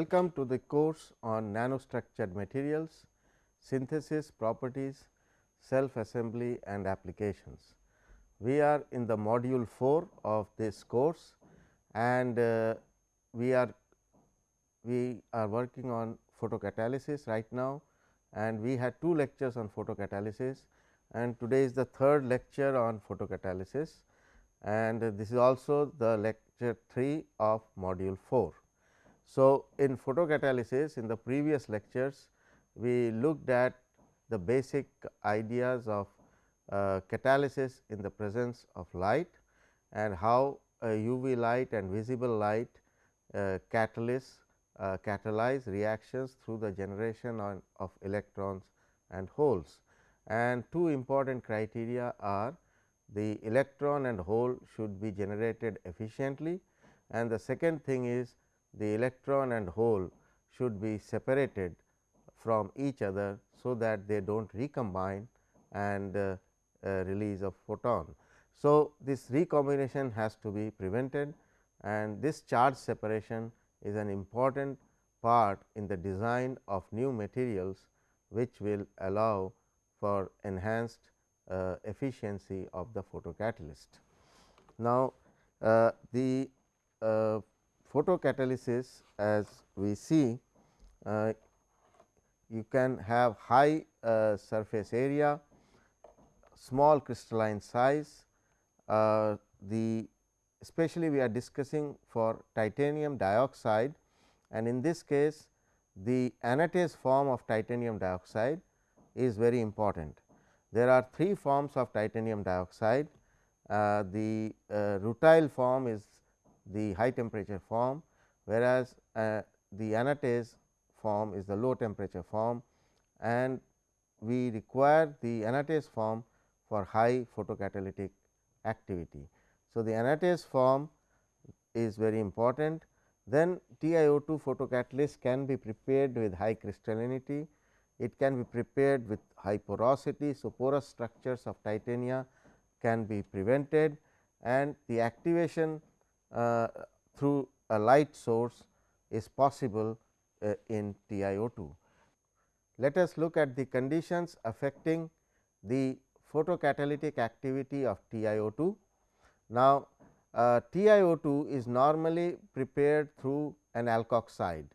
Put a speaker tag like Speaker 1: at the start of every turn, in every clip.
Speaker 1: Welcome to the course on nanostructured materials, synthesis, properties, self assembly and applications. We are in the module 4 of this course and uh, we are we are working on photocatalysis right now and we had two lectures on photocatalysis and today is the third lecture on photocatalysis and this is also the lecture 3 of module 4. So, in photocatalysis in the previous lectures we looked at the basic ideas of uh, catalysis in the presence of light and how UV light and visible light uh, catalyze, uh, catalyze reactions through the generation on, of electrons and holes. And two important criteria are the electron and hole should be generated efficiently and the second thing is the electron and hole should be separated from each other. So, that they do not recombine and uh, uh, release of photon. So, this recombination has to be prevented and this charge separation is an important part in the design of new materials which will allow for enhanced uh, efficiency of the photocatalyst. Now, uh, the uh, photocatalysis as we see uh, you can have high uh, surface area, small crystalline size, uh, the especially we are discussing for titanium dioxide and in this case the anatase form of titanium dioxide is very important. There are three forms of titanium dioxide. Uh, the uh, rutile form is the high temperature form, whereas, uh, the anatase form is the low temperature form and we require the anatase form for high photocatalytic activity. So, the anatase form is very important. Then TiO2 photocatalyst can be prepared with high crystallinity it can be prepared with high porosity. So, porous structures of titania can be prevented and the activation through a light source is possible uh, in TiO2. Let us look at the conditions affecting the photocatalytic activity of TiO2. Now, uh, TiO2 is normally prepared through an alkoxide.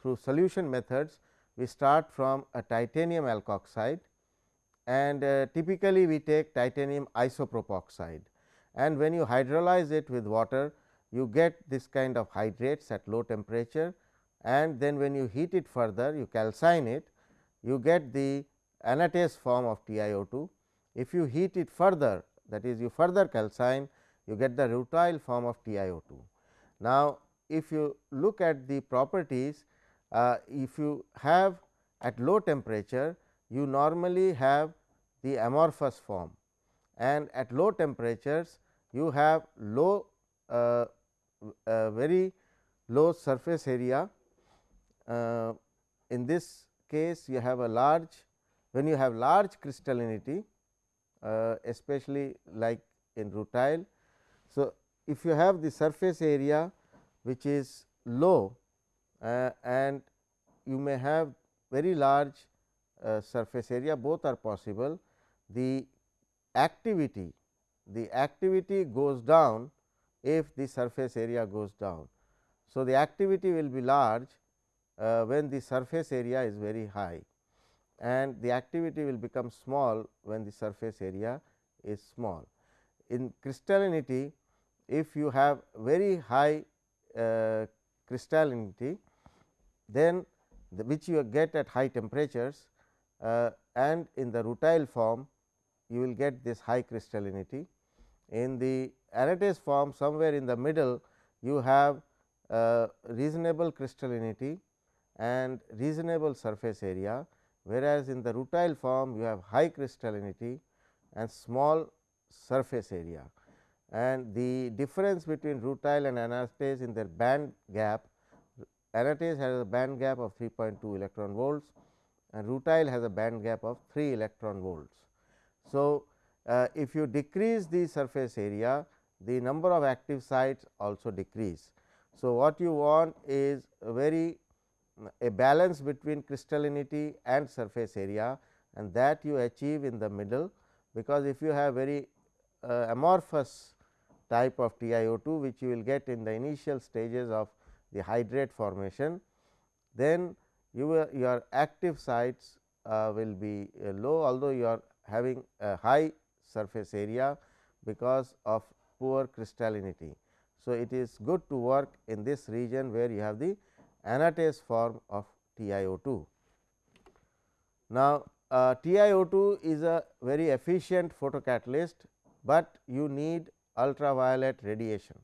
Speaker 1: Through solution methods, we start from a titanium alkoxide and uh, typically we take titanium isopropoxide and when you hydrolyze it with water you get this kind of hydrates at low temperature and then when you heat it further you calcine it you get the anatase form of TiO2. If you heat it further that is you further calcine you get the rutile form of TiO2. Now, if you look at the properties uh, if you have at low temperature you normally have the amorphous form and at low temperatures you have low uh, uh, very low surface area. Uh, in this case you have a large when you have large crystallinity uh, especially like in rutile. So, if you have the surface area which is low uh, and you may have very large uh, surface area both are possible. The activity the activity goes down if the surface area goes down. So, the activity will be large uh, when the surface area is very high and the activity will become small when the surface area is small. In crystallinity if you have very high uh, crystallinity then the which you get at high temperatures uh, and in the rutile form you will get this high crystallinity. In the anatase form somewhere in the middle you have reasonable crystallinity and reasonable surface area, whereas, in the rutile form you have high crystallinity and small surface area and the difference between rutile and anatase in their band gap anatase has a band gap of 3.2 electron volts and rutile has a band gap of 3 electron volts. So, uh, if you decrease the surface area the number of active sites also decrease. So, what you want is a very a balance between crystallinity and surface area and that you achieve in the middle, because if you have very uh, amorphous type of TiO2 which you will get in the initial stages of the hydrate formation, then you your active sites uh, will be uh, low although you are having a high surface area because of poor crystallinity. So, it is good to work in this region where you have the anatase form of TiO2. Now, uh, TiO2 is a very efficient photocatalyst, but you need ultraviolet radiation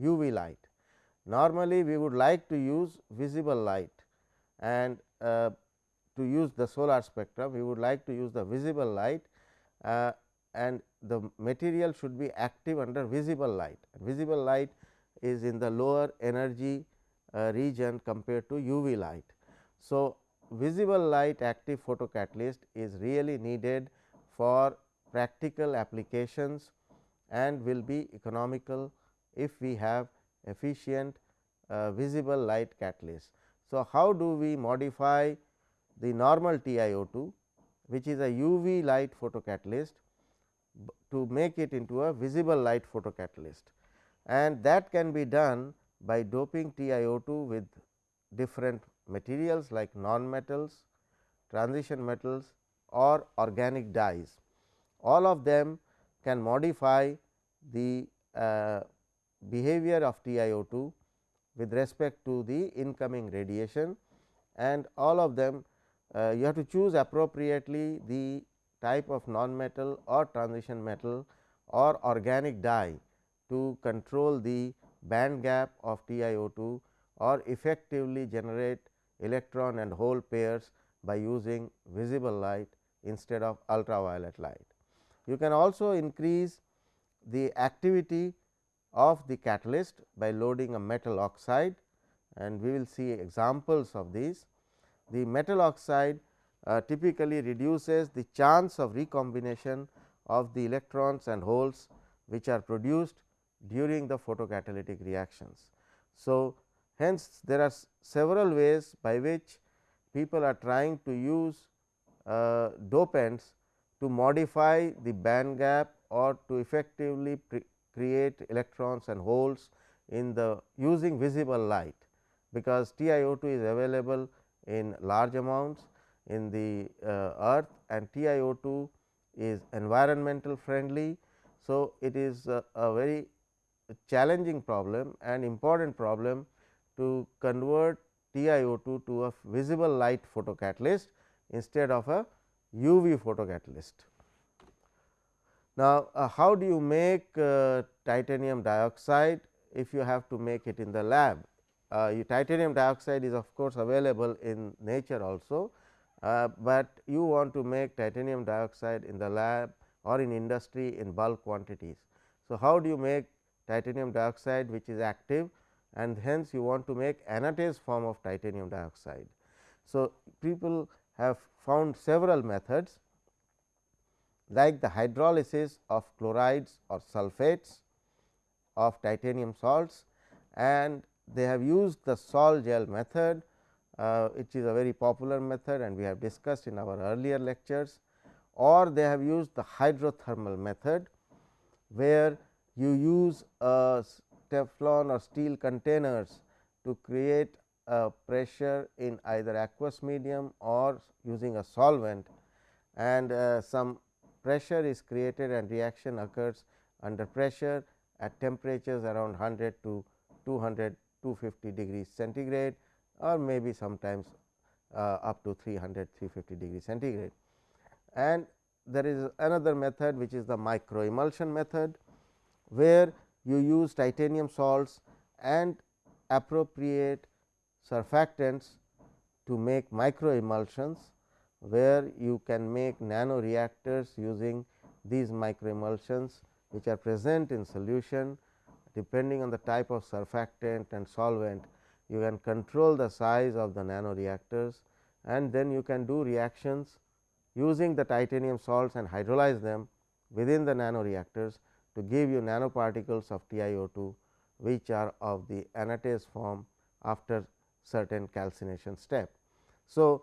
Speaker 1: UV light. Normally, we would like to use visible light and uh, to use the solar spectrum, we would like to use the visible light uh, and the material should be active under visible light. Visible light is in the lower energy uh, region compared to UV light. So, visible light active photocatalyst is really needed for practical applications and will be economical if we have efficient uh, visible light catalyst. So, how do we modify the normal TiO2 which is a UV light photocatalyst to make it into a visible light photocatalyst and that can be done by doping TiO2 with different materials like non-metals, transition metals or organic dyes. All of them can modify the uh, behavior of TiO2 with respect to the incoming radiation and all of them uh, you have to choose appropriately the type of non-metal or transition metal or organic dye to control the band gap of TiO2 or effectively generate electron and hole pairs by using visible light instead of ultraviolet light. You can also increase the activity of the catalyst by loading a metal oxide and we will see examples of these. The metal oxide uh, typically reduces the chance of recombination of the electrons and holes which are produced during the photocatalytic reactions. So, hence there are several ways by which people are trying to use uh, dopants to modify the band gap or to effectively create electrons and holes in the using visible light, because TiO2 is available in large amounts in the uh, earth and TiO2 is environmental friendly. So, it is a, a very challenging problem and important problem to convert TiO2 to a visible light photocatalyst instead of a UV photocatalyst. Now, uh, how do you make uh, titanium dioxide if you have to make it in the lab? Uh, titanium dioxide is of course, available in nature also, uh, but you want to make titanium dioxide in the lab or in industry in bulk quantities. So, how do you make titanium dioxide which is active and hence you want to make anatase form of titanium dioxide. So, people have found several methods like the hydrolysis of chlorides or sulfates of titanium salts and they have used the sol gel method uh, which is a very popular method and we have discussed in our earlier lectures. Or they have used the hydrothermal method where you use a Teflon or steel containers to create a pressure in either aqueous medium or using a solvent and uh, some pressure is created and reaction occurs under pressure at temperatures around 100 to 200 250 degrees centigrade or maybe sometimes uh, up to 300 350 degrees centigrade. And there is another method which is the micro emulsion method where you use titanium salts and appropriate surfactants to make micro emulsions, where you can make nano reactors using these micro emulsions which are present in solution depending on the type of surfactant and solvent you can control the size of the nano reactors and then you can do reactions using the titanium salts and hydrolyze them within the nano reactors to give you nanoparticles of TiO2 which are of the anatase form after certain calcination step. So,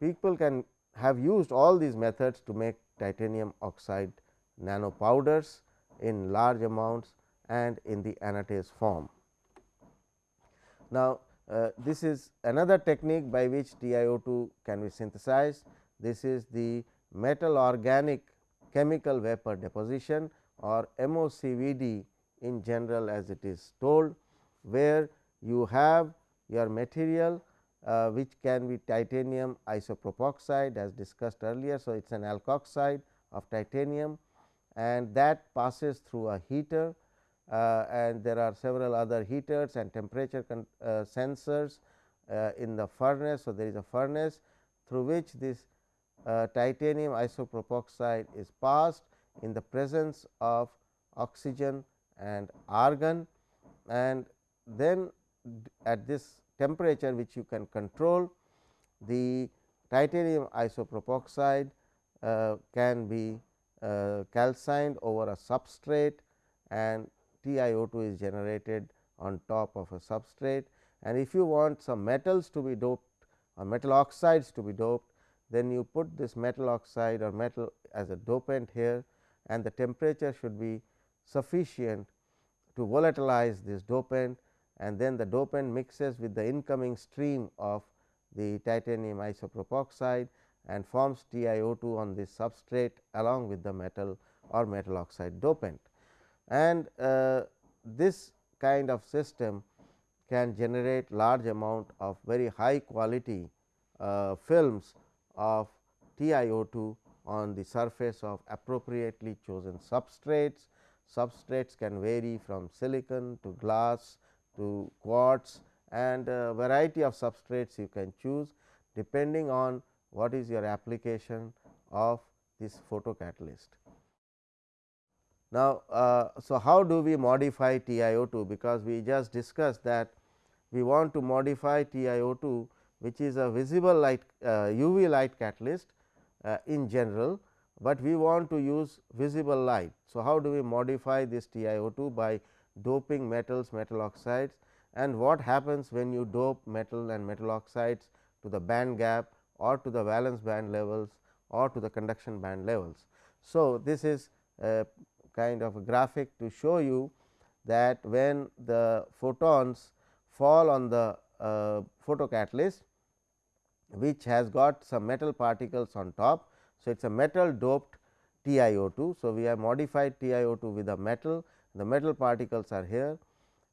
Speaker 1: people can have used all these methods to make titanium oxide nano powders in large amounts and in the anatase form. Now, uh, this is another technique by which TiO2 can be synthesized. This is the metal organic chemical vapor deposition or MOCVD in general as it is told, where you have your material uh, which can be titanium isopropoxide as discussed earlier. So, it is an alkoxide of titanium and that passes through a heater and there are several other heaters and temperature uh, sensors uh, in the furnace. So, there is a furnace through which this uh, titanium isopropoxide is passed in the presence of oxygen and argon and then at this temperature which you can control the titanium isopropoxide uh, can be uh, calcined over a substrate and TiO2 is generated on top of a substrate and if you want some metals to be doped or metal oxides to be doped then you put this metal oxide or metal as a dopant here and the temperature should be sufficient to volatilize this dopant and then the dopant mixes with the incoming stream of the titanium isopropoxide and forms TiO2 on this substrate along with the metal or metal oxide dopant. And uh, this kind of system can generate large amount of very high quality uh, films of TiO2 on the surface of appropriately chosen substrates. Substrates can vary from silicon to glass to quartz and a variety of substrates you can choose depending on what is your application of this photocatalyst. Now, uh, so how do we modify TiO2 because we just discussed that we want to modify TiO2 which is a visible light uh, UV light catalyst uh, in general, but we want to use visible light. So, how do we modify this TiO2 by doping metals metal oxides and what happens when you dope metal and metal oxides to the band gap or to the valence band levels or to the conduction band levels. So, this is a kind of a graphic to show you that when the photons fall on the uh, photocatalyst which has got some metal particles on top. So, it is a metal doped TiO2. So, we have modified TiO2 with a metal, the metal particles are here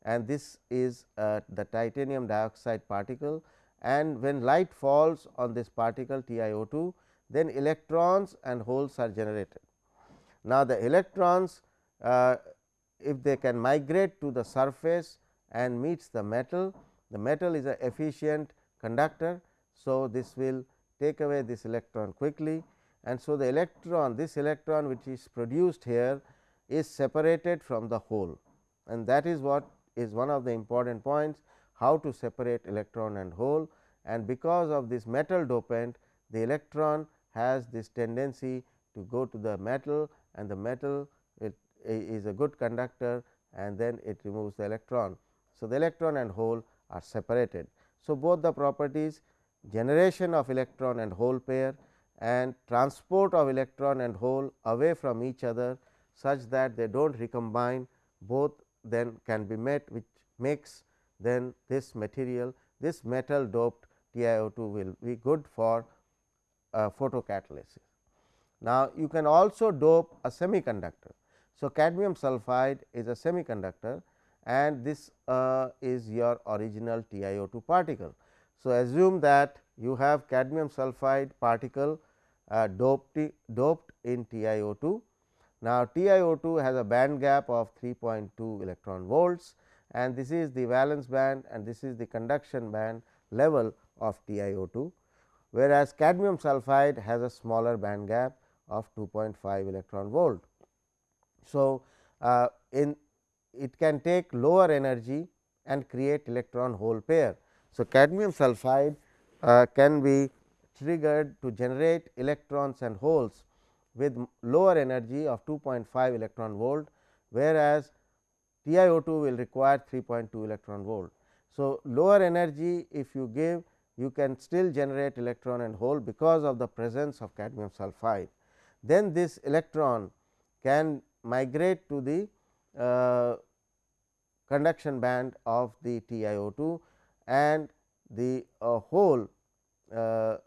Speaker 1: and this is uh, the titanium dioxide particle and when light falls on this particle TiO2, then electrons and holes are generated. Now, the electrons uh, if they can migrate to the surface and meets the metal, the metal is a efficient conductor. So, this will take away this electron quickly. And so the electron this electron which is produced here is separated from the hole and that is what is one of the important points how to separate electron and hole and because of this metal dopant the electron has this tendency to go to the metal and the metal it is a good conductor and then it removes the electron. So, the electron and hole are separated. So, both the properties generation of electron and hole pair and transport of electron and hole away from each other such that they do not recombine both then can be met which makes then this material this metal doped TiO2 will be good for uh, photocatalysis. Now, you can also dope a semiconductor. So, cadmium sulphide is a semiconductor and this uh, is your original TiO2 particle. So, assume that you have cadmium sulphide particle uh, doped, doped in TiO2. Now, TiO2 has a band gap of 3.2 electron volts and this is the valence band and this is the conduction band level of TiO2, whereas cadmium sulphide has a smaller band gap of 2.5 electron volt. So, uh, in it can take lower energy and create electron hole pair so, cadmium sulphide uh, can be triggered to generate electrons and holes with lower energy of 2.5 electron volt, whereas TiO2 will require 3.2 electron volt. So, lower energy if you give you can still generate electron and hole because of the presence of cadmium sulphide. Then this electron can migrate to the uh, conduction band of the TiO2 and the uh, hole uh, uh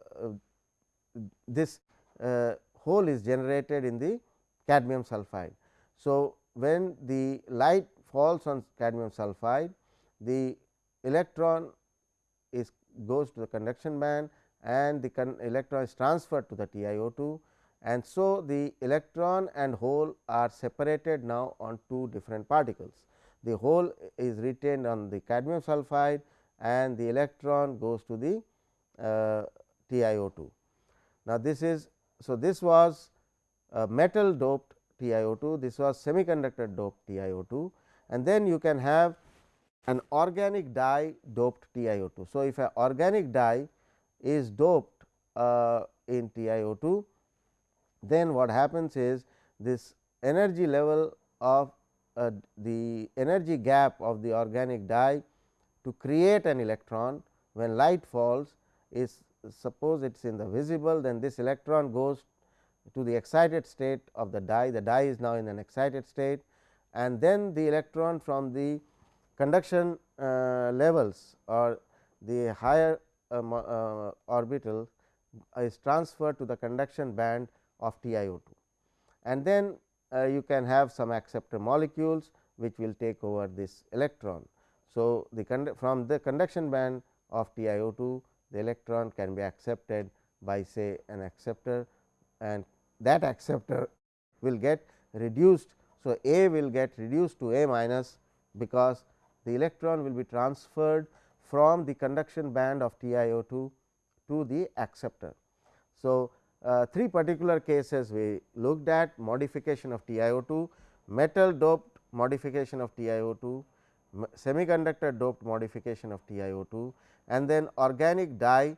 Speaker 1: this uh, hole is generated in the cadmium sulphide. So, when the light falls on cadmium sulphide the electron is goes to the conduction band and the electron is transferred to the TiO2 and so the electron and hole are separated now on two different particles. The hole is retained on the cadmium sulphide and the electron goes to the uh, TiO2. Now, this is so this was metal doped TiO2, this was semiconductor doped TiO2 and then you can have an organic dye doped TiO2. So, if an organic dye is doped uh, in TiO2, then what happens is this energy level of uh, the energy gap of the organic dye to create an electron when light falls is suppose it is in the visible then this electron goes to the excited state of the dye the dye is now in an excited state and then the electron from the conduction uh, levels or the higher uh, uh, orbital is transferred to the conduction band of TiO2 and then uh, you can have some acceptor molecules which will take over this electron. So, the from the conduction band of TiO2 the electron can be accepted by say an acceptor and that acceptor will get reduced. So, A will get reduced to A minus because the electron will be transferred from the conduction band of TiO2 to the acceptor. So, uh, three particular cases we looked at modification of TiO2, metal doped modification of TiO2, semiconductor doped modification of TiO2 and then organic dye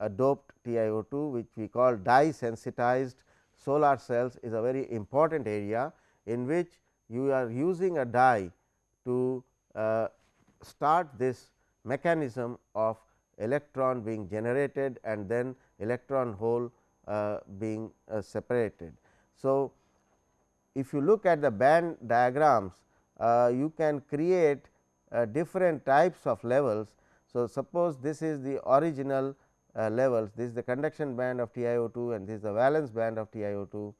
Speaker 1: uh, doped TiO2 which we call dye sensitized. Solar cells is a very important area in which you are using a dye to uh, start this mechanism of electron being generated and then electron hole being uh, separated. So, if you look at the band diagrams uh, you can create uh, different types of levels. So, suppose this is the original uh, levels this is the conduction band of TiO2 and this is the valence band of TiO2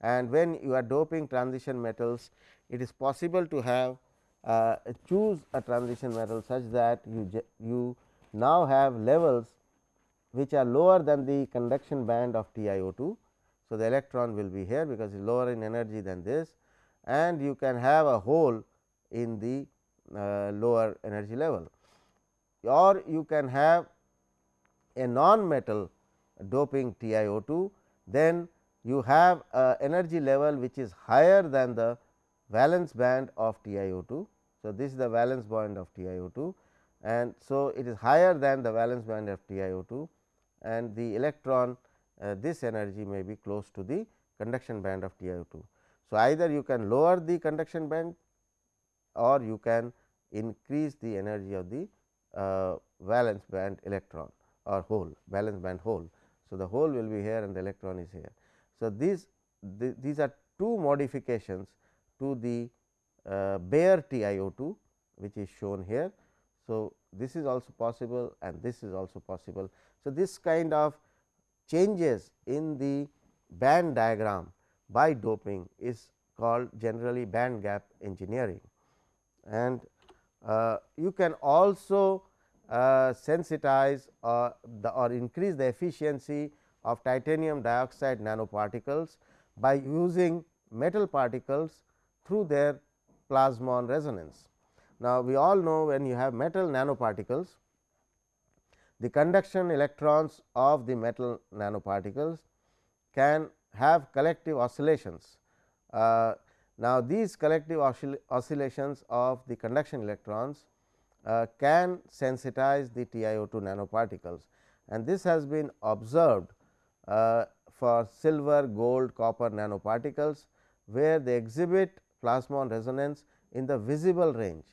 Speaker 1: and when you are doping transition metals it is possible to have uh, choose a transition metal such that you you now have levels which are lower than the conduction band of TiO2. So, the electron will be here because it is lower in energy than this and you can have a hole in the uh, lower energy level or you can have a non-metal doping TiO2, then you have a energy level which is higher than the valence band of TiO2. So, this is the valence band of TiO2 and so it is higher than the valence band of TiO2 and the electron uh, this energy may be close to the conduction band of TiO2. So, either you can lower the conduction band or you can increase the energy of the uh, valence band electron or hole valence band hole. So, the hole will be here and the electron is here. So, these th these are two modifications to the uh, bare TiO2 which is shown here. So, this is also possible and this is also possible. So, this kind of changes in the band diagram by doping is called generally band gap engineering and uh, you can also uh, sensitize or the or increase the efficiency of titanium dioxide nanoparticles by using metal particles through their plasmon resonance. Now, we all know when you have metal nanoparticles, the conduction electrons of the metal nanoparticles can have collective oscillations. Uh, now, these collective oscill oscillations of the conduction electrons uh, can sensitize the TiO2 nanoparticles and this has been observed uh, for silver, gold, copper nanoparticles, where they exhibit plasmon resonance in the visible range.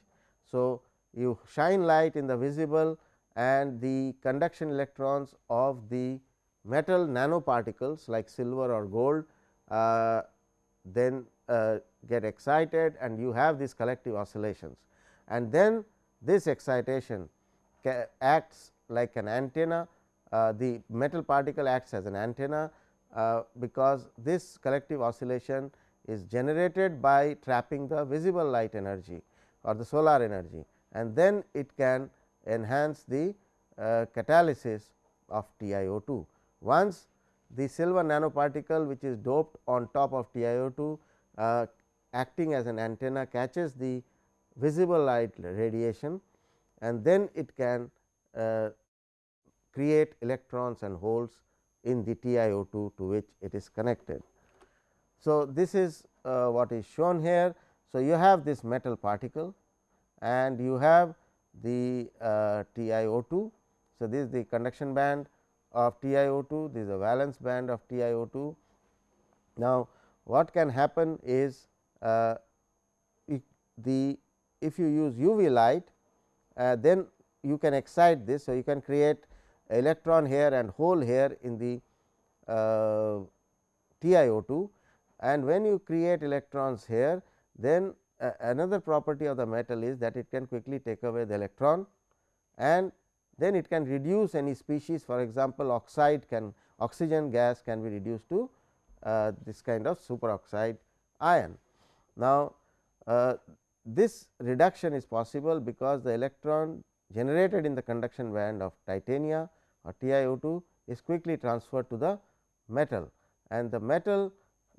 Speaker 1: So, you shine light in the visible and the conduction electrons of the metal nanoparticles like silver or gold uh, then uh, get excited and you have these collective oscillations. And then this excitation acts like an antenna, uh, the metal particle acts as an antenna, uh, because this collective oscillation is generated by trapping the visible light energy or the solar energy and then it can enhance the uh, catalysis of TiO2. Once the silver nanoparticle which is doped on top of TiO2 uh, acting as an antenna catches the visible light radiation and then it can uh, create electrons and holes in the TiO2 to which it is connected. So, this is uh, what is shown here. So, you have this metal particle and you have the uh, TiO2. So, this is the conduction band of TiO2, this is the valence band of TiO2. Now, what can happen is uh, if the if you use UV light uh, then you can excite this. So, you can create electron here and hole here in the uh, TiO2 and when you create electrons here then uh, another property of the metal is that it can quickly take away the electron and then it can reduce any species for example, oxide can oxygen gas can be reduced to uh, this kind of superoxide ion. Now, uh, this reduction is possible because the electron generated in the conduction band of titania or TiO2 is quickly transferred to the metal and the metal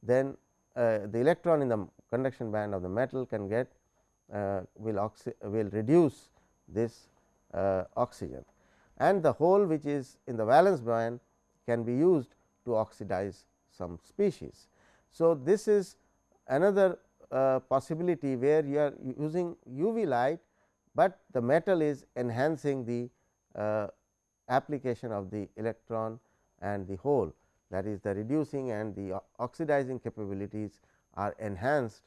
Speaker 1: then uh, the electron in the conduction band of the metal can get uh, will will reduce this uh, oxygen and the hole which is in the valence band can be used to oxidize some species. So, this is another uh, possibility where you are using UV light, but the metal is enhancing the uh, application of the electron and the hole that is the reducing and the oxidizing capabilities are enhanced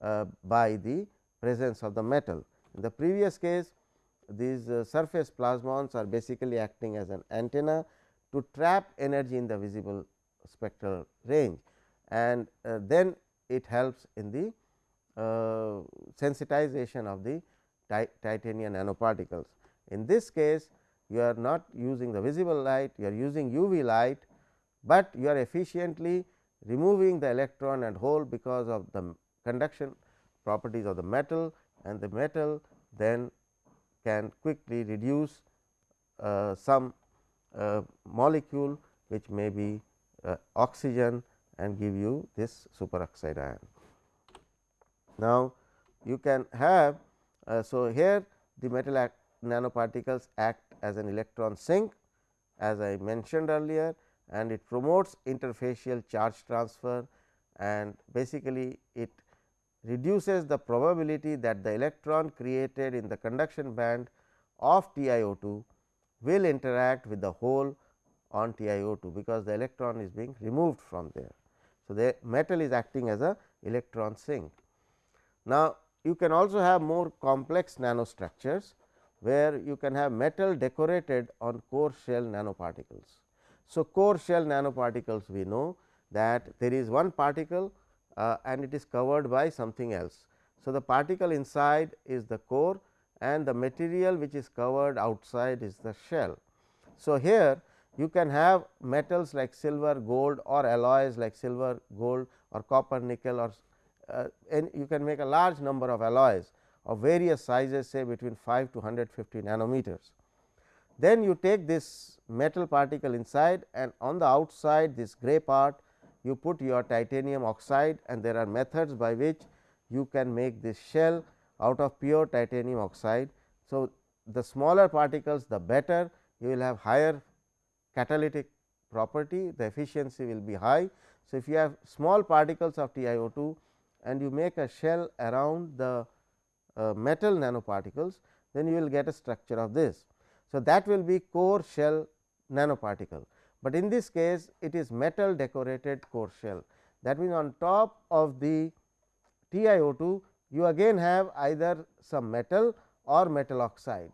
Speaker 1: uh, by the presence of the metal. In the previous case these uh, surface plasmons are basically acting as an antenna to trap energy in the visible spectral range and uh, then it helps in the uh, sensitization of the titanium nanoparticles. In this case you are not using the visible light, you are using UV light, but you are efficiently removing the electron and hole because of the conduction properties of the metal and the metal then can quickly reduce uh, some uh, molecule which may be uh, oxygen and give you this superoxide ion. Now, you can have uh, so here the metal act nanoparticles act as an electron sink as I mentioned earlier and it promotes interfacial charge transfer and basically it reduces the probability that the electron created in the conduction band of TiO2 will interact with the hole on TiO2, because the electron is being removed from there. So, the metal is acting as a electron sink. Now, you can also have more complex nanostructures, where you can have metal decorated on core shell nanoparticles. So, core shell nanoparticles we know that there is one particle uh, and it is covered by something else. So, the particle inside is the core and the material which is covered outside is the shell. So, here you can have metals like silver, gold or alloys like silver, gold or copper, nickel or uh, and you can make a large number of alloys of various sizes say between 5 to 150 nanometers. Then you take this metal particle inside and on the outside this gray part you put your titanium oxide and there are methods by which you can make this shell out of pure titanium oxide. So, the smaller particles the better you will have higher catalytic property the efficiency will be high. So, if you have small particles of TiO2 and you make a shell around the uh, metal nanoparticles then you will get a structure of this. So, that will be core shell nanoparticle but in this case it is metal decorated core shell. That means, on top of the TiO2 you again have either some metal or metal oxide.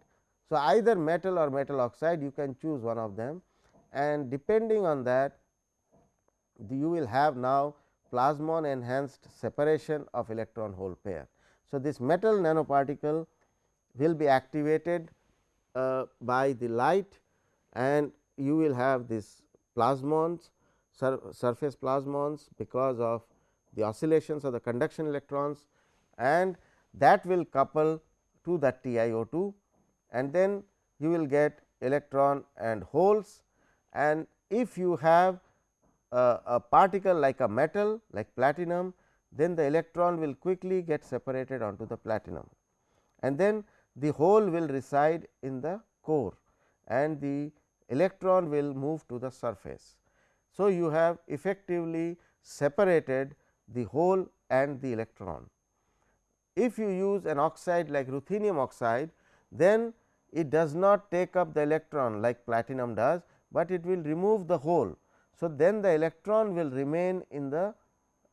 Speaker 1: So, either metal or metal oxide you can choose one of them and depending on that you will have now plasmon enhanced separation of electron hole pair. So, this metal nanoparticle will be activated Uh, by the light and you will have this plasmons sur surface plasmons because of the oscillations of the conduction electrons and that will couple to that TiO2 and then you will get electron and holes and if you have a, a particle like a metal like platinum then the electron will quickly get separated onto the platinum. And then the hole will reside in the core and the electron will move to the surface. So, you have effectively separated the hole and the electron. If you use an oxide like ruthenium oxide, then it does not take up the electron like platinum does, but it will remove the hole. So, then the electron will remain in the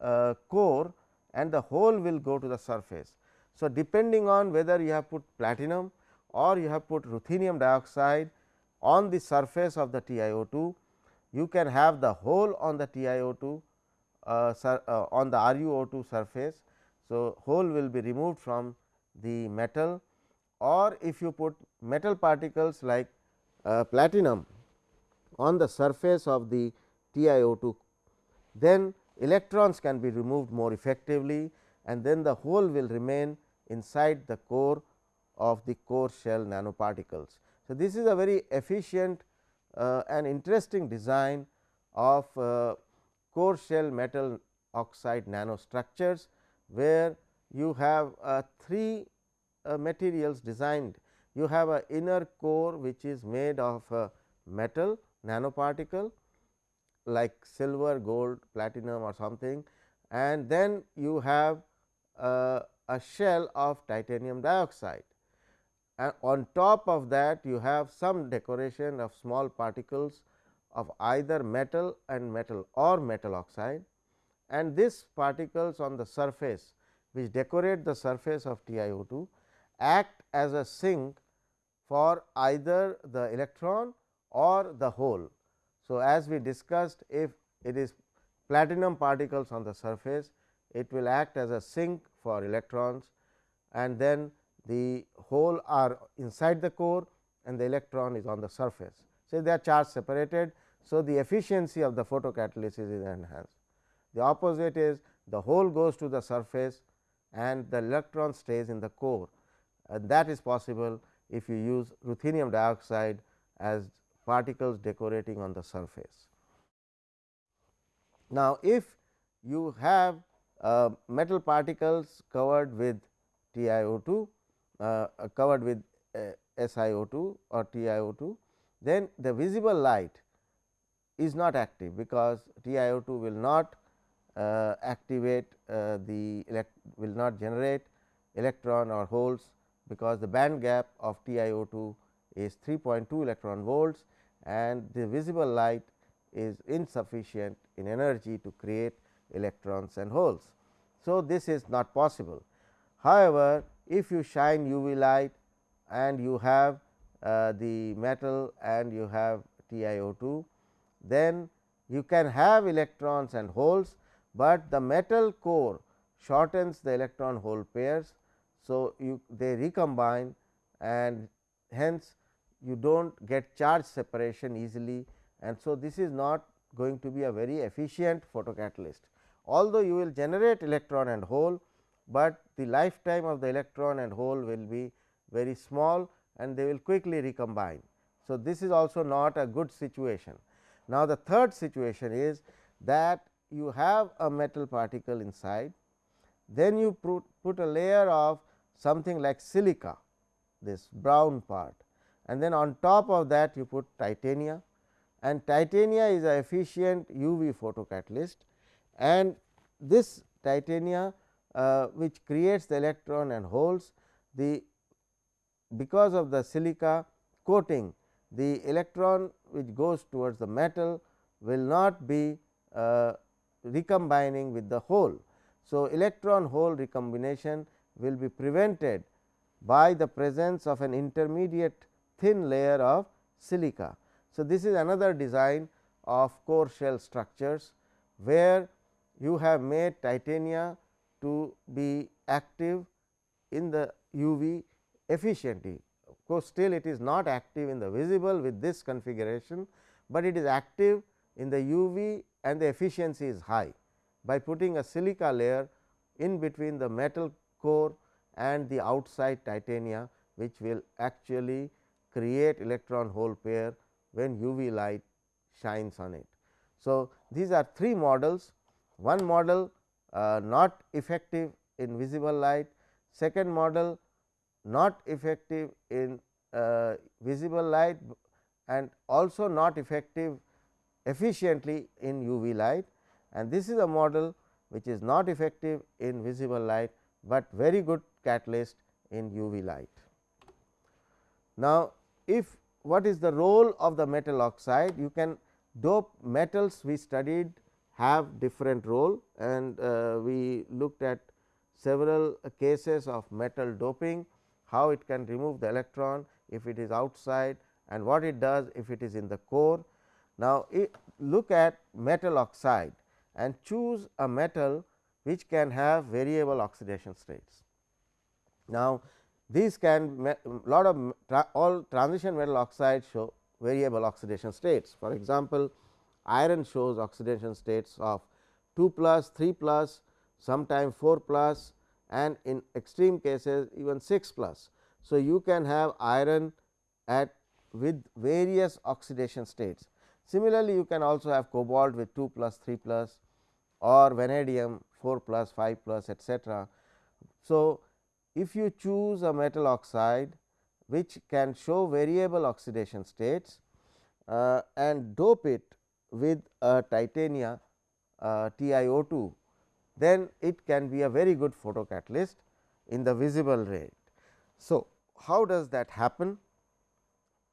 Speaker 1: uh, core and the hole will go to the surface. So, depending on whether you have put platinum or you have put ruthenium dioxide on the surface of the TiO2, you can have the hole on the TiO2 uh, uh, on the RuO2 surface. So, hole will be removed from the metal or if you put metal particles like uh, platinum on the surface of the TiO2, then electrons can be removed more effectively and then the hole will remain inside the core of the core shell nanoparticles. So, this is a very efficient uh, and interesting design of uh, core shell metal oxide nanostructures, where you have uh, three uh, materials designed. You have a inner core which is made of a metal nanoparticle like silver, gold, platinum or something and then you have uh, a shell of titanium dioxide and on top of that you have some decoration of small particles of either metal and metal or metal oxide and these particles on the surface which decorate the surface of TiO2 act as a sink for either the electron or the hole. So, as we discussed if it is platinum particles on the surface it will act as a sink for electrons and then the hole are inside the core and the electron is on the surface. So, they are charge separated. So, the efficiency of the photocatalysis is enhanced. The opposite is the hole goes to the surface and the electron stays in the core and that is possible if you use ruthenium dioxide as particles decorating on the surface. Now, if you have uh, metal particles covered with TiO2 uh, covered with uh, SiO2 or TiO2, then the visible light is not active because TiO2 will not uh, activate uh, the will not generate electron or holes because the band gap of TiO2 is 3.2 electron volts and the visible light is insufficient in energy to create electrons and holes. So, this is not possible. However, if you shine UV light and you have uh, the metal and you have TiO2, then you can have electrons and holes, but the metal core shortens the electron hole pairs. So, you they recombine and hence you do not get charge separation easily and so this is not going to be a very efficient photocatalyst. Although you will generate electron and hole, but the lifetime of the electron and hole will be very small and they will quickly recombine. So, this is also not a good situation. Now, the third situation is that you have a metal particle inside, then you put, a layer of something like silica, this brown part and then on top of that you put titania and titania is a efficient UV photocatalyst and this titania uh, which creates the electron and holes the because of the silica coating the electron which goes towards the metal will not be uh, recombining with the hole. So, electron hole recombination will be prevented by the presence of an intermediate thin layer of silica. So, this is another design of core shell structures, where you have made titania to be active in the UV efficiently. Of course, still it is not active in the visible with this configuration, but it is active in the UV and the efficiency is high by putting a silica layer in between the metal core and the outside titania which will actually create electron hole pair when UV light shines on it. So, these are three models one model uh, not effective in visible light, second model not effective in uh, visible light and also not effective efficiently in UV light and this is a model which is not effective in visible light, but very good catalyst in UV light. Now, if what is the role of the metal oxide? You can dope metals we studied have different role and uh, we looked at several cases of metal doping, how it can remove the electron if it is outside and what it does if it is in the core. Now, look at metal oxide and choose a metal which can have variable oxidation states. Now, these can lot of tra all transition metal oxides show variable oxidation states. For example, iron shows oxidation states of 2 plus, 3 plus, sometime 4 plus and in extreme cases even 6 plus. So, you can have iron at with various oxidation states. Similarly, you can also have cobalt with 2 plus 3 plus or vanadium 4 plus 5 plus etcetera. So, if you choose a metal oxide which can show variable oxidation states uh, and dope it with a titania uh, TiO2, then it can be a very good photocatalyst in the visible rate. So, how does that happen?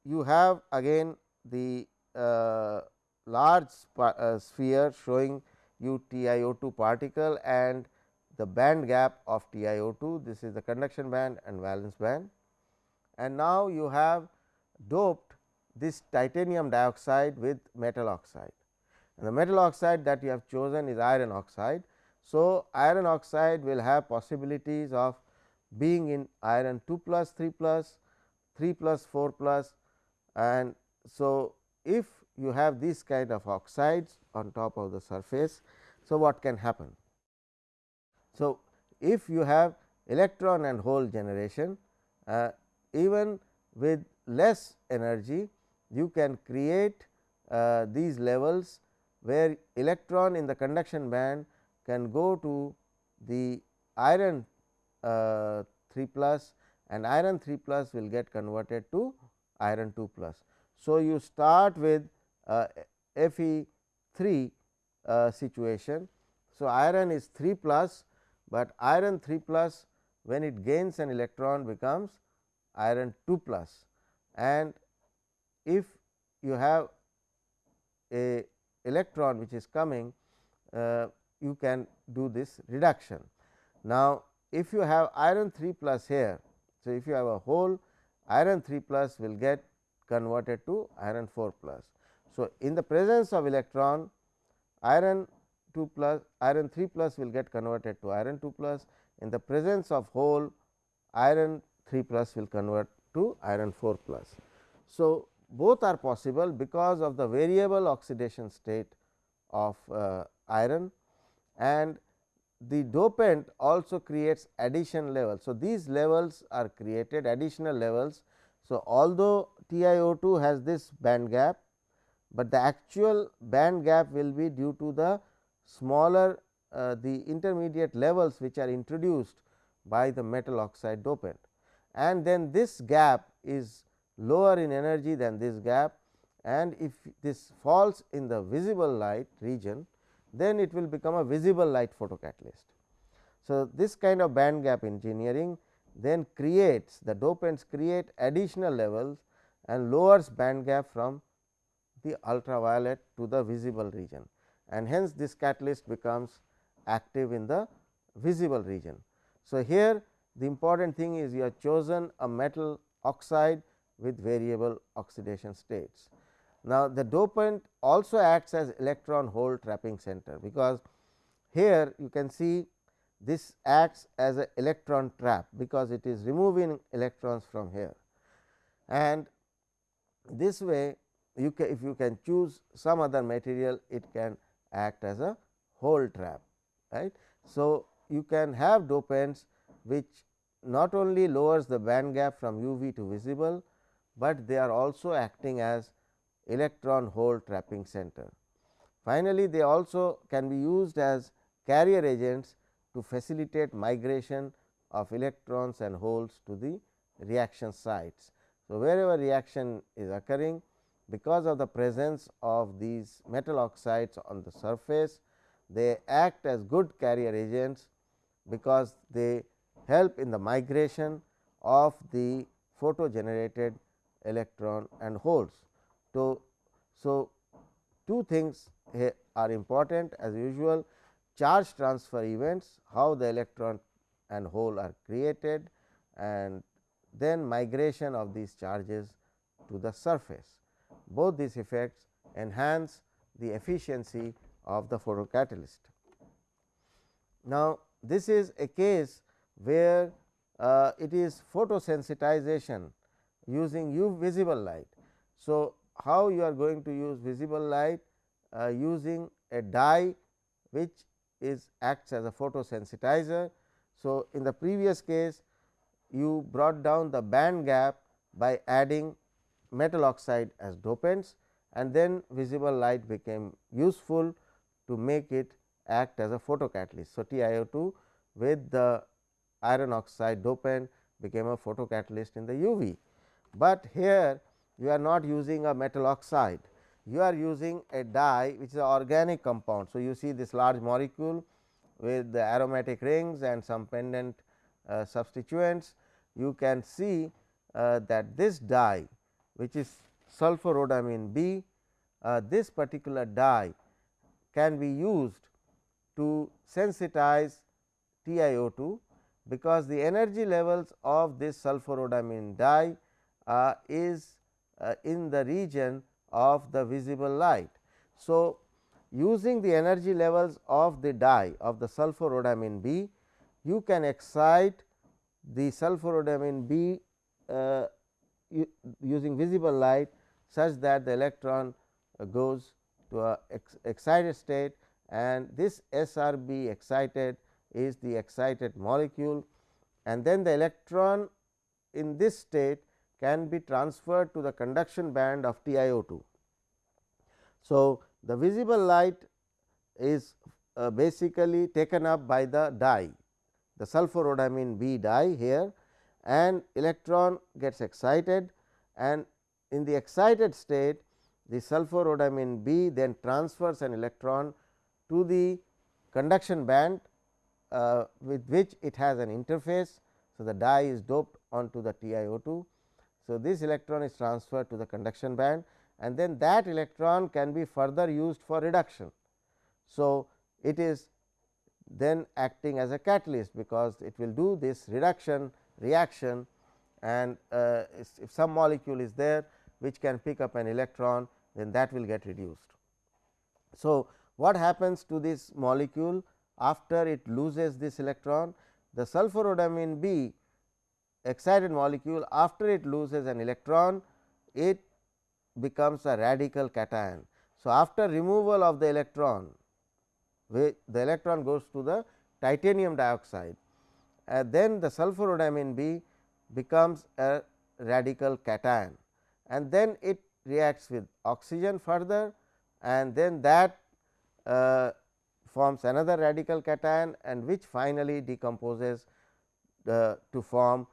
Speaker 1: You have again the uh, large uh, sphere showing you TiO2 particle and the band gap of TiO2. This is the conduction band and valence band. And now, you have doped this titanium dioxide with metal oxide and the metal oxide that you have chosen is iron oxide. So, iron oxide will have possibilities of being in iron 2 plus 3 plus 3 plus 4 plus and so if you have this kind of oxides on top of the surface. So, what can happen? So, if you have electron and hole generation uh, even with less energy you can create uh, these levels where electron in the conduction band can go to the iron uh, 3 plus and iron 3 plus will get converted to iron 2 plus. So, you start with uh, Fe 3 uh, situation. So, iron is 3 plus, but iron 3 plus when it gains an electron becomes iron 2 plus and if you have a electron which is coming uh, you can do this reduction. Now, if you have iron 3 plus here. So, if you have a hole iron 3 plus will get converted to iron 4 plus. So, in the presence of electron iron 2 plus iron 3 plus will get converted to iron 2 plus in the presence of hole iron 3 plus will convert to iron 4 plus. So, both are possible because of the variable oxidation state of uh, iron and the dopant also creates addition levels. So, these levels are created additional levels. So, although TiO2 has this band gap, but the actual band gap will be due to the smaller uh, the intermediate levels which are introduced by the metal oxide dopant and then this gap is lower in energy than this gap and if this falls in the visible light region then it will become a visible light photocatalyst. So, this kind of band gap engineering then creates the dopants create additional levels and lowers band gap from the ultraviolet to the visible region and hence this catalyst becomes active in the visible region. So, here the important thing is you have chosen a metal oxide with variable oxidation states. Now, the dopant also acts as electron hole trapping center, because here you can see this acts as a electron trap, because it is removing electrons from here. And this way you can if you can choose some other material it can act as a hole trap right. So, you can have dopants which not only lowers the band gap from UV to visible, but they are also acting as electron hole trapping center. Finally, they also can be used as carrier agents to facilitate migration of electrons and holes to the reaction sites. So, wherever reaction is occurring because of the presence of these metal oxides on the surface, they act as good carrier agents, because they help in the migration of the photo generated electron and holes. So, so two things are important as usual charge transfer events, how the electron and hole are created and then migration of these charges to the surface. Both these effects enhance the efficiency of the photocatalyst. Now, this is a case where uh, it is photosensitization using U visible light. So, how you are going to use visible light uh, using a dye which is acts as a photosensitizer. So, in the previous case you brought down the band gap by adding metal oxide as dopants and then visible light became useful to make it act as a photocatalyst. So, TiO2 with the iron oxide dopant became a photocatalyst in the UV, but here you are not using a metal oxide, you are using a dye which is an organic compound. So, you see this large molecule with the aromatic rings and some pendant uh, substituents, you can see uh, that this dye which is sulforhodamine B, uh, this particular dye can be used to sensitize TiO2 because the energy levels of this sulforhodamine dye uh, is uh, in the region of the visible light. So, using the energy levels of the dye of the sulforhodamine B, you can excite the sulforhodamine B uh, using visible light such that the electron goes to a ex excited state and this SRB excited is the excited molecule and then the electron in this state can be transferred to the conduction band of TiO2. So, the visible light is uh, basically taken up by the dye the sulforhodamine B dye here and electron gets excited and in the excited state the sulforhodamine B then transfers an electron to the conduction band uh, with which it has an interface. So, the dye is doped onto the TiO2. So, this electron is transferred to the conduction band and then that electron can be further used for reduction. So, it is then acting as a catalyst, because it will do this reduction reaction and uh, if some molecule is there which can pick up an electron then that will get reduced. So, what happens to this molecule after it loses this electron? The sulforhodamine B excited molecule after it loses an electron it becomes a radical cation. So, after removal of the electron the electron goes to the titanium dioxide and then the sulforhodamine B becomes a radical cation and then it reacts with oxygen further and then that uh, forms another radical cation and which finally decomposes uh, to form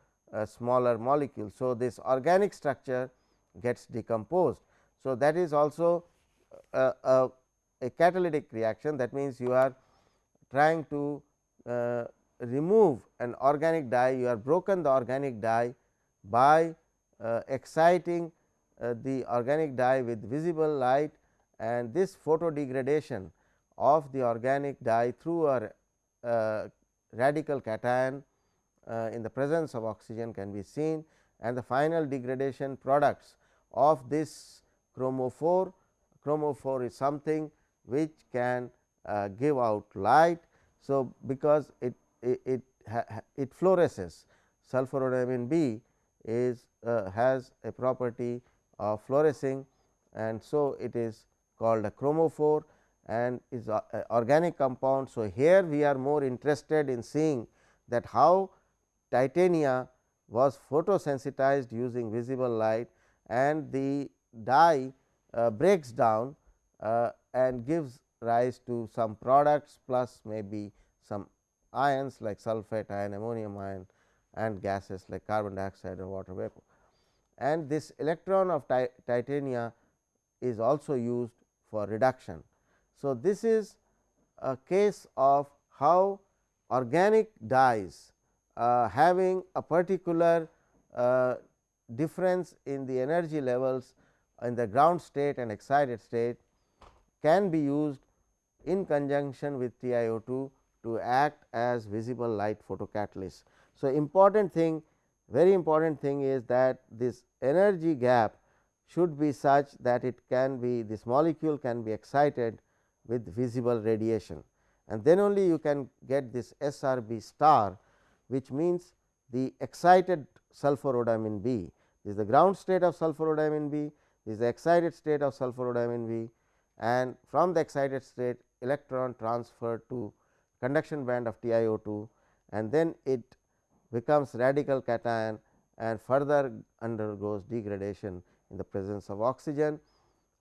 Speaker 1: smaller molecule. So, this organic structure gets decomposed. So, that is also a, a, a catalytic reaction that means, you are trying to uh, remove an organic dye, you are broken the organic dye by uh, exciting uh, the organic dye with visible light and this photo degradation of the organic dye through a uh, radical cation in the presence of oxygen can be seen and the final degradation products of this chromophore. Chromophore is something which can uh, give out light. So, because it it, it, it fluoresces sulforhodamine B is uh, has a property of fluorescing and so it is called a chromophore and is a, a organic compound. So, here we are more interested in seeing that how titania was photosensitized using visible light and the dye uh, breaks down uh, and gives rise to some products plus maybe some ions like sulphate ion, ammonium ion and gases like carbon dioxide or water vapor. And this electron of ti titania is also used for reduction. So, this is a case of how organic dyes uh, having a particular uh, difference in the energy levels in the ground state and excited state can be used in conjunction with TiO2 to act as visible light photocatalyst. So, important thing very important thing is that this energy gap should be such that it can be this molecule can be excited with visible radiation and then only you can get this SRB star which means the excited sulforhodamine B. This is the ground state of sulforhodamine B, this is the excited state of sulforhodamine B and from the excited state electron transferred to conduction band of TiO2 and then it becomes radical cation and further undergoes degradation in the presence of oxygen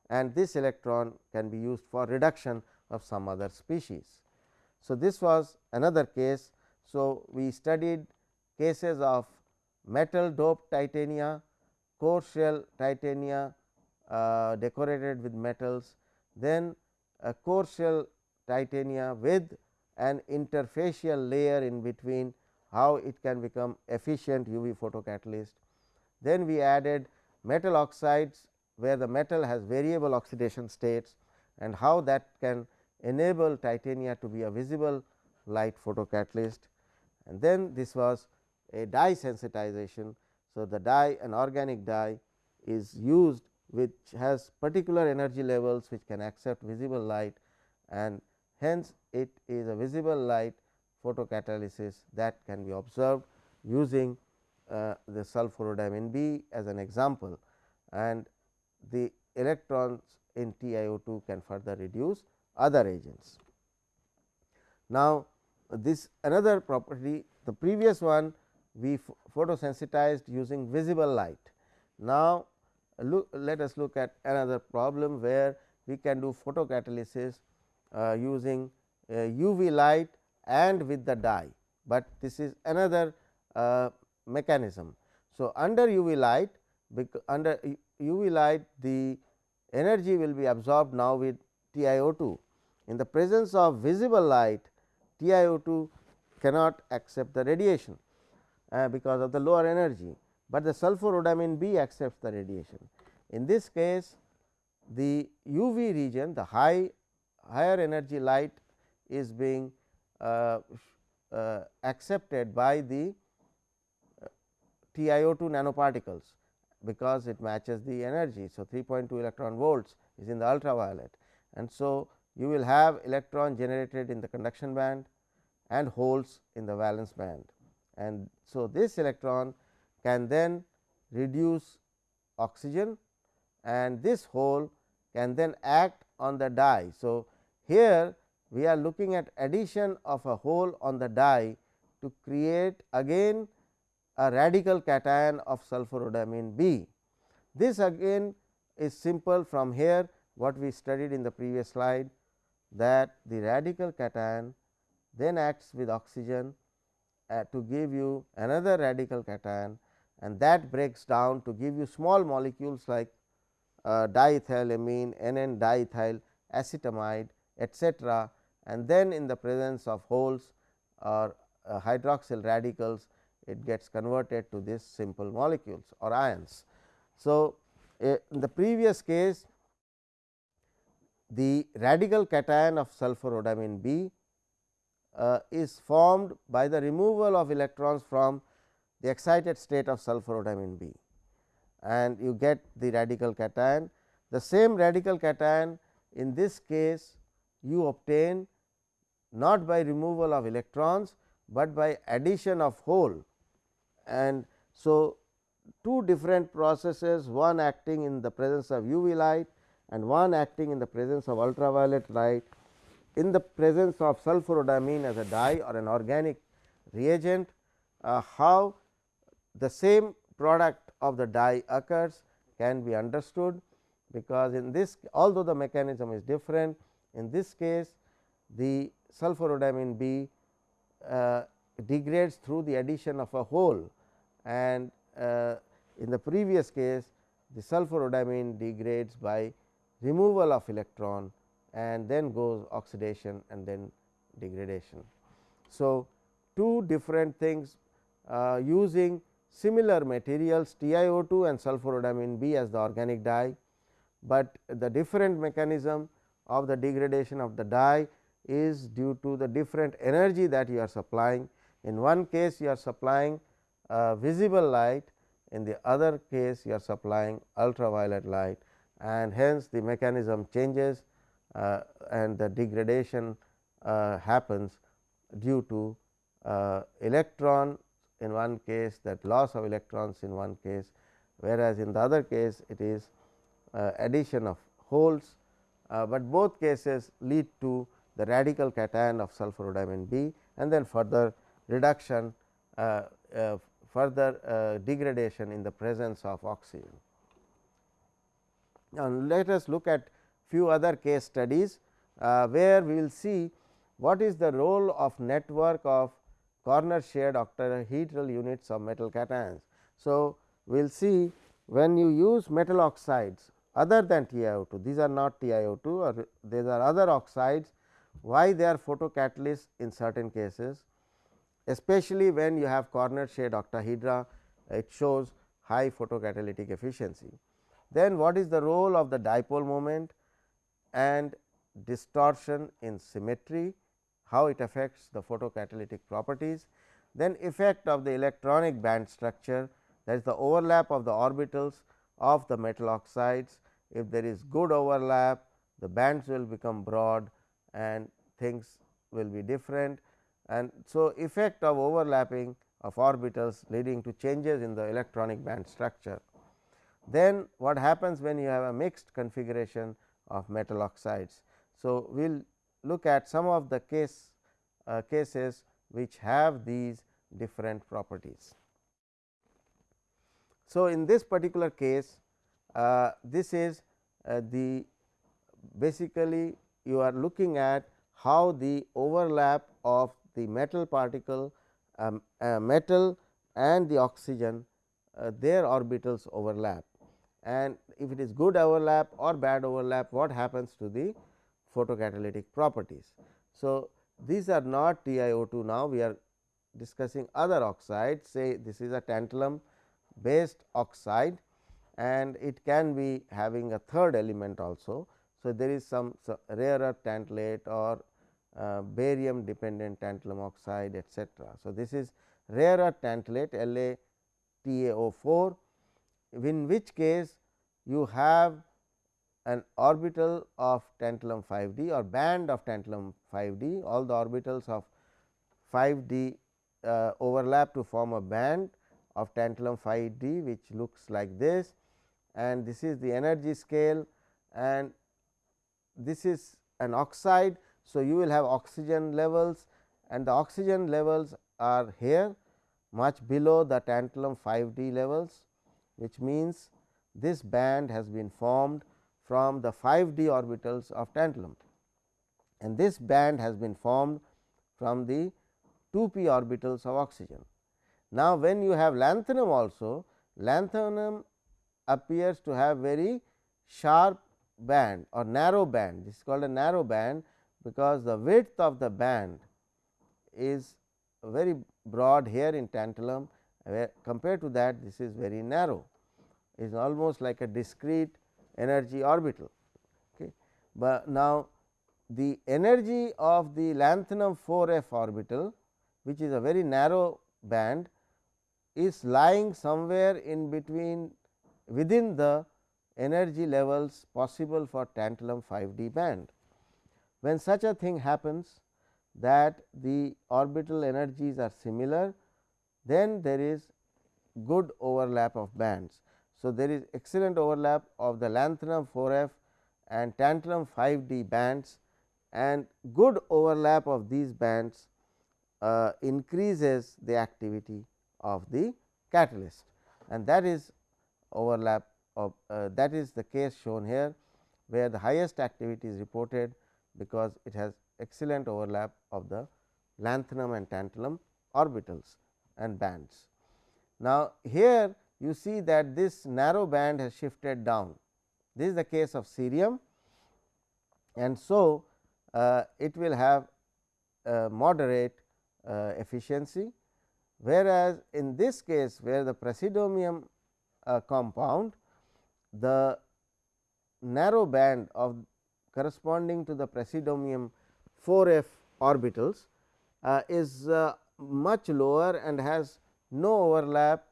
Speaker 1: and this electron can be used for reduction of some other species. So, this was another case. So, we studied cases of metal doped titania, core shell titania uh, decorated with metals, then a core shell titania with an interfacial layer in between how it can become efficient UV photocatalyst. Then we added metal oxides where the metal has variable oxidation states and how that can enable titania to be a visible light photocatalyst and then this was a dye sensitization. So, the dye an organic dye is used which has particular energy levels which can accept visible light and hence it is a visible light photocatalysis that can be observed using uh, the sulforhodamine B as an example and the electrons in TiO2 can further reduce other agents. Now, this another property the previous one we photosensitized using visible light. Now, look, let us look at another problem where we can do photocatalysis uh, using uh, UV light and with the dye, but this is another uh, mechanism. So, under UV light under UV light the energy will be absorbed now with TiO2. In the presence of visible light TiO2 cannot accept the radiation uh, because of the lower energy, but the sulforhodamine B accepts the radiation. In this case the UV region the high higher energy light is being uh, uh, accepted by the uh, TiO2 nanoparticles because it matches the energy. So, 3.2 electron volts is in the ultraviolet and so you will have electron generated in the conduction band and holes in the valence band. And so, this electron can then reduce oxygen and this hole can then act on the dye. So, here we are looking at addition of a hole on the dye to create again a radical cation of sulforhodamine B. This again is simple from here what we studied in the previous slide that the radical cation then acts with oxygen uh, to give you another radical cation and that breaks down to give you small molecules like uh, diethylamine, NN diethyl acetamide etcetera and then in the presence of holes or uh, hydroxyl radicals it gets converted to this simple molecules or ions. So, uh, in the previous case the radical cation of sulforhodamine B uh, is formed by the removal of electrons from the excited state of sulforhodamine B and you get the radical cation. The same radical cation in this case you obtain not by removal of electrons, but by addition of hole and so two different processes one acting in the presence of UV light and one acting in the presence of ultraviolet light in the presence of sulforhodamine as a dye or an organic reagent uh, how the same product of the dye occurs can be understood because in this although the mechanism is different in this case the sulforhodamine B uh, degrades through the addition of a hole and uh, in the previous case the sulforhodamine degrades by removal of electron and then goes oxidation and then degradation. So, two different things uh, using similar materials TiO2 and sulforhodamine B as the organic dye, but the different mechanism of the degradation of the dye is due to the different energy that you are supplying. In one case you are supplying uh, visible light, in the other case you are supplying ultraviolet light and hence the mechanism changes uh, and the degradation uh, happens due to uh, electron in one case that loss of electrons in one case, whereas in the other case it is uh, addition of holes, uh, but both cases lead to the radical cation of sulforhodamine B and then further reduction uh, further degradation in the presence of oxygen. Now, let us look at few other case studies, uh, where we will see what is the role of network of corner shared octahedral units of metal cations. So, we will see when you use metal oxides other than TiO2, these are not TiO2 or these are other oxides, why they are photocatalysts in certain cases, especially when you have corner shared octahedra, it shows high photocatalytic efficiency. Then what is the role of the dipole moment and distortion in symmetry, how it affects the photocatalytic properties. Then effect of the electronic band structure that is the overlap of the orbitals of the metal oxides. If there is good overlap, the bands will become broad and things will be different. And so, effect of overlapping of orbitals leading to changes in the electronic band structure. Then what happens when you have a mixed configuration of metal oxides. So, we will look at some of the case uh, cases which have these different properties. So, in this particular case uh, this is uh, the basically you are looking at how the overlap of the metal particle um, uh, metal and the oxygen uh, their orbitals overlap and if it is good overlap or bad overlap what happens to the photocatalytic properties. So, these are not TiO2 now we are discussing other oxides say this is a tantalum based oxide and it can be having a third element also. So, there is some, rarer tantalate or uh, barium dependent tantalum oxide etcetera. So, this is rarer tantalate LaTaO4 in which case you have an orbital of tantalum 5 d or band of tantalum 5 d all the orbitals of 5 d uh, overlap to form a band of tantalum 5 d which looks like this and this is the energy scale and this is an oxide. So, you will have oxygen levels and the oxygen levels are here much below the tantalum 5 d levels which means this band has been formed from the 5 d orbitals of tantalum. And this band has been formed from the 2 p orbitals of oxygen. Now, when you have lanthanum also lanthanum appears to have very sharp band or narrow band. This is called a narrow band because the width of the band is very broad here in tantalum where compared to that this is very narrow is almost like a discrete energy orbital. Okay. But now, the energy of the lanthanum 4 f orbital which is a very narrow band is lying somewhere in between within the energy levels possible for tantalum 5 d band. When such a thing happens that the orbital energies are similar, then there is good overlap of bands. So, there is excellent overlap of the lanthanum 4 f and tantalum 5 d bands and good overlap of these bands uh, increases the activity of the catalyst and that is overlap of uh, that is the case shown here where the highest activity is reported because it has excellent overlap of the lanthanum and tantalum orbitals and bands. Now, here you see that this narrow band has shifted down. This is the case of cerium and so uh, it will have moderate uh, efficiency whereas, in this case where the praseodymium uh, compound the narrow band of corresponding to the praseodymium 4 f orbitals uh, is uh, much lower and has no overlap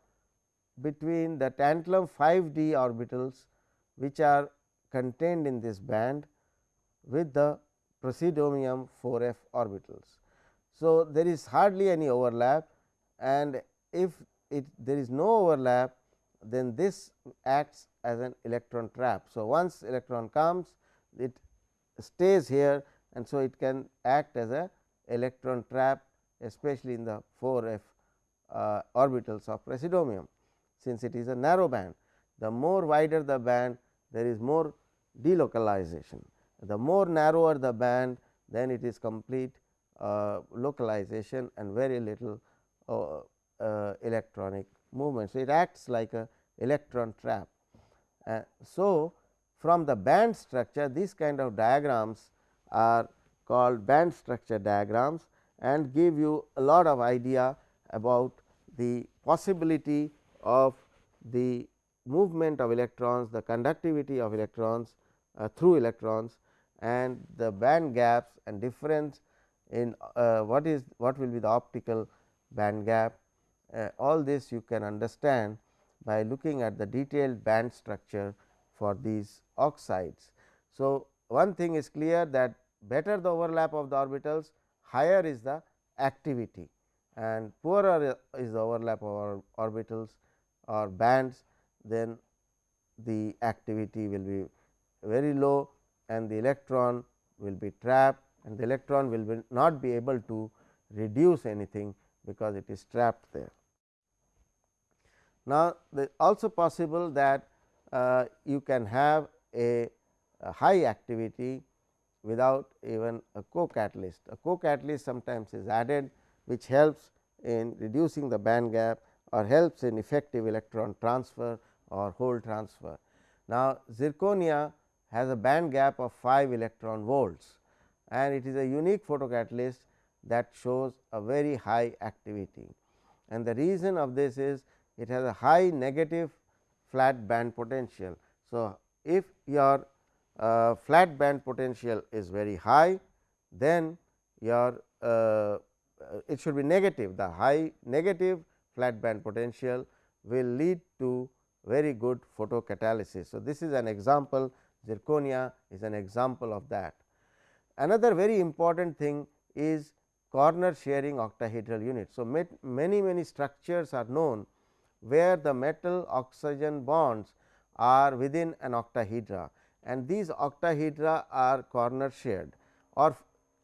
Speaker 1: between the tantalum 5 d orbitals which are contained in this band with the praseodymium 4 f orbitals. So, there is hardly any overlap and if it there is no overlap then this acts as an electron trap. So, once electron comes it stays here and so it can act as a electron trap especially in the 4 f uh, orbitals of praseodymium since it is a narrow band. The more wider the band there is more delocalization. The more narrower the band then it is complete uh, localization and very little uh, uh, electronic movement. So, it acts like a electron trap. so, from the band structure these kind of diagrams are called band structure diagrams and give you a lot of idea about the possibility of the movement of electrons, the conductivity of electrons uh, through electrons and the band gaps and difference in uh, what is what will be the optical band gap. Uh, all this you can understand by looking at the detailed band structure for these oxides. So, one thing is clear that better the overlap of the orbitals higher is the activity and poorer is the overlap of orbitals or bands then the activity will be very low and the electron will be trapped and the electron will be not be able to reduce anything because it is trapped there. Now, also possible that uh, you can have a, a, high activity without even a co-catalyst. A co-catalyst sometimes is added which helps in reducing the band gap or helps in effective electron transfer or hole transfer. Now, zirconia has a band gap of 5 electron volts and it is a unique photocatalyst that shows a very high activity. And the reason of this is it has a high negative flat band potential. So, if your uh, flat band potential is very high, then your uh, it should be negative the high negative flat band potential will lead to very good photocatalysis. So, this is an example zirconia is an example of that. Another very important thing is corner sharing octahedral unit. So, many many structures are known where the metal oxygen bonds are within an octahedra and these octahedra are corner shared or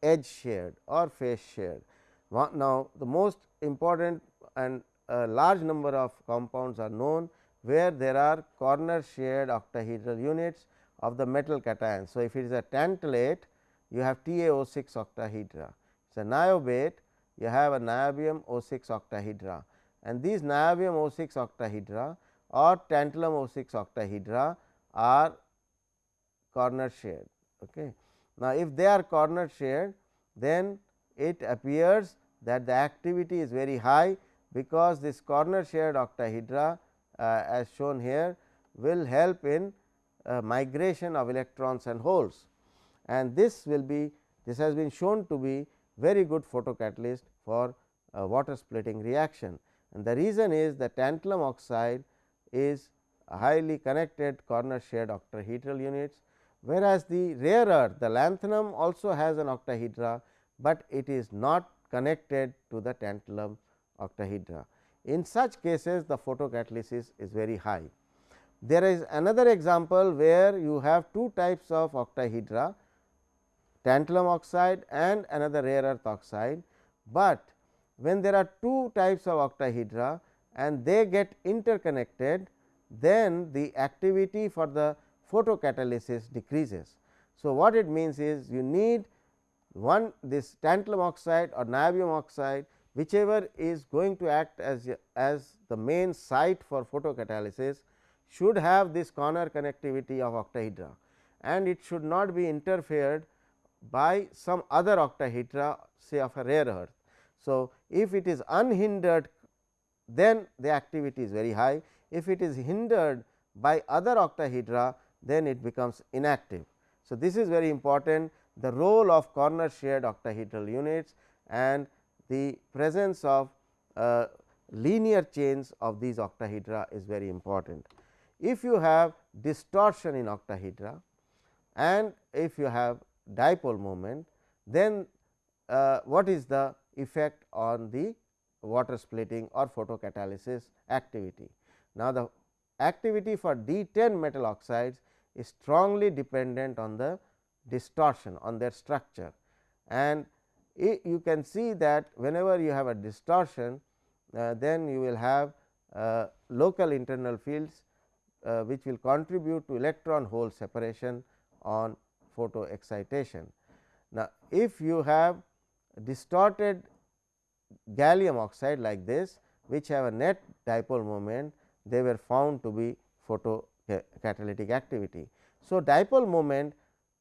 Speaker 1: edge shared or face shared. Now, the most important and a large number of compounds are known where there are corner shared octahedral units of the metal cation. So, if it is a tantalate you have TaO6 octahedra. It is a niobate you have a niobium O6 octahedra and these niobium O6 octahedra or tantalum O6 octahedra are corner shared. Okay. Now, if they are corner shared then it appears that the activity is very high because this corner shared octahedra uh, as shown here will help in uh, migration of electrons and holes. And this will be This has been shown to be very good photocatalyst for water splitting reaction. And the reason is the tantalum oxide is highly connected corner shared octahedral units, whereas, the rare earth the lanthanum also has an octahedra, but it is not connected to the tantalum octahedra. In such cases the photocatalysis is very high. There is another example where you have two types of octahedra tantalum oxide and another rare earth oxide, but when there are two types of octahedra and they get interconnected then the activity for the photocatalysis decreases. So, what it means is you need one this tantalum oxide or niobium oxide whichever is going to act as, as the main site for photocatalysis should have this corner connectivity of octahedra and it should not be interfered by some other octahedra say of a rare earth. So, if it is unhindered then the activity is very high, if it is hindered by other octahedra then it becomes inactive. So, this is very important the role of corner shared octahedral units and the presence of uh, linear chains of these octahedra is very important. If you have distortion in octahedra and if you have dipole moment, then uh, what is the effect on the water splitting or photocatalysis activity. Now, the activity for D 10 metal oxides is strongly dependent on the distortion on their structure and you can see that whenever you have a distortion uh, then you will have uh, local internal fields uh, which will contribute to electron hole separation on photo excitation. Now, if you have distorted gallium oxide like this which have a net dipole moment they were found to be photo catalytic activity. So, dipole moment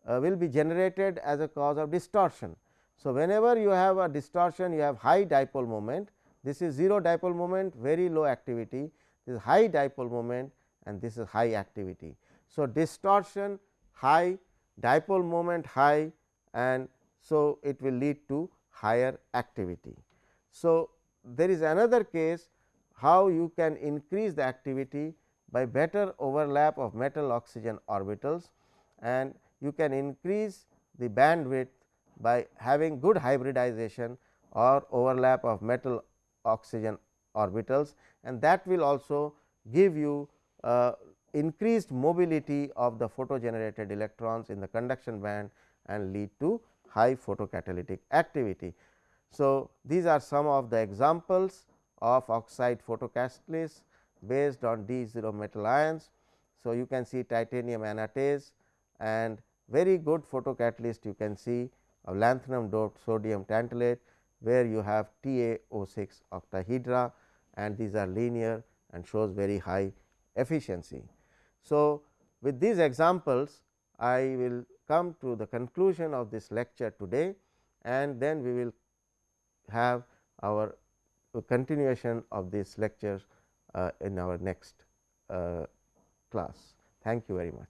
Speaker 1: uh, will be generated as a cause of distortion. So, whenever you have a distortion you have high dipole moment this is 0 dipole moment very low activity this is high dipole moment and this is high activity. So, distortion high dipole moment high and so it will lead to higher activity. So, there is another case how you can increase the activity by better overlap of metal oxygen orbitals and you can increase the bandwidth by having good hybridization or overlap of metal oxygen orbitals and that will also give you uh, increased mobility of the photo generated electrons in the conduction band and lead to high photocatalytic activity. So, these are some of the examples of oxide photocatalysts based on D 0 metal ions. So, you can see titanium anatase and very good photocatalyst you can see of lanthanum doped sodium tantalate where you have TaO6 octahedra and these are linear and shows very high efficiency. So, with these examples I will come to the conclusion of this lecture today and then we will have our continuation of these lectures uh, in our next uh, class. Thank you very much.